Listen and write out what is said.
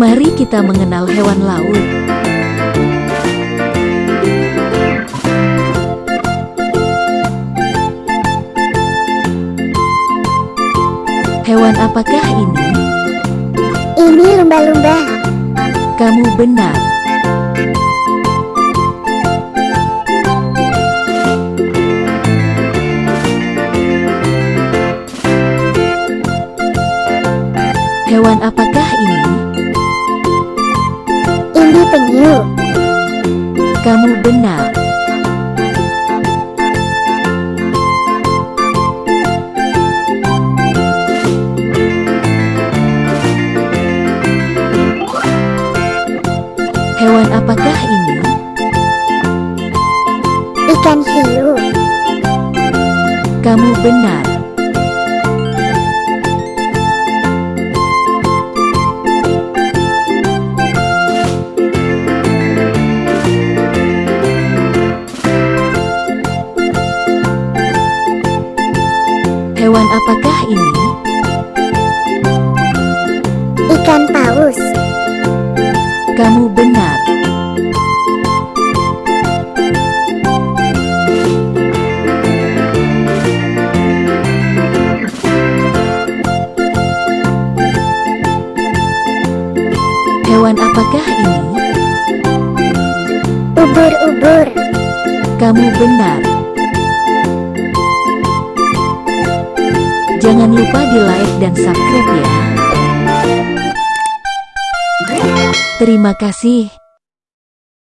Mari kita mengenal hewan laut. Hewan apakah ini? Ini lumba-lumba. Kamu benar. Hewan apakah ini? Ini penyu. Kamu benar. Hewan apakah ini? Ikan hiu. Kamu benar. Hewan apakah ini? Ikan paus. Kamu benar. Hewan apakah ini? Ubur-ubur. Kamu benar. Jangan lupa di like dan subscribe ya. Terima kasih.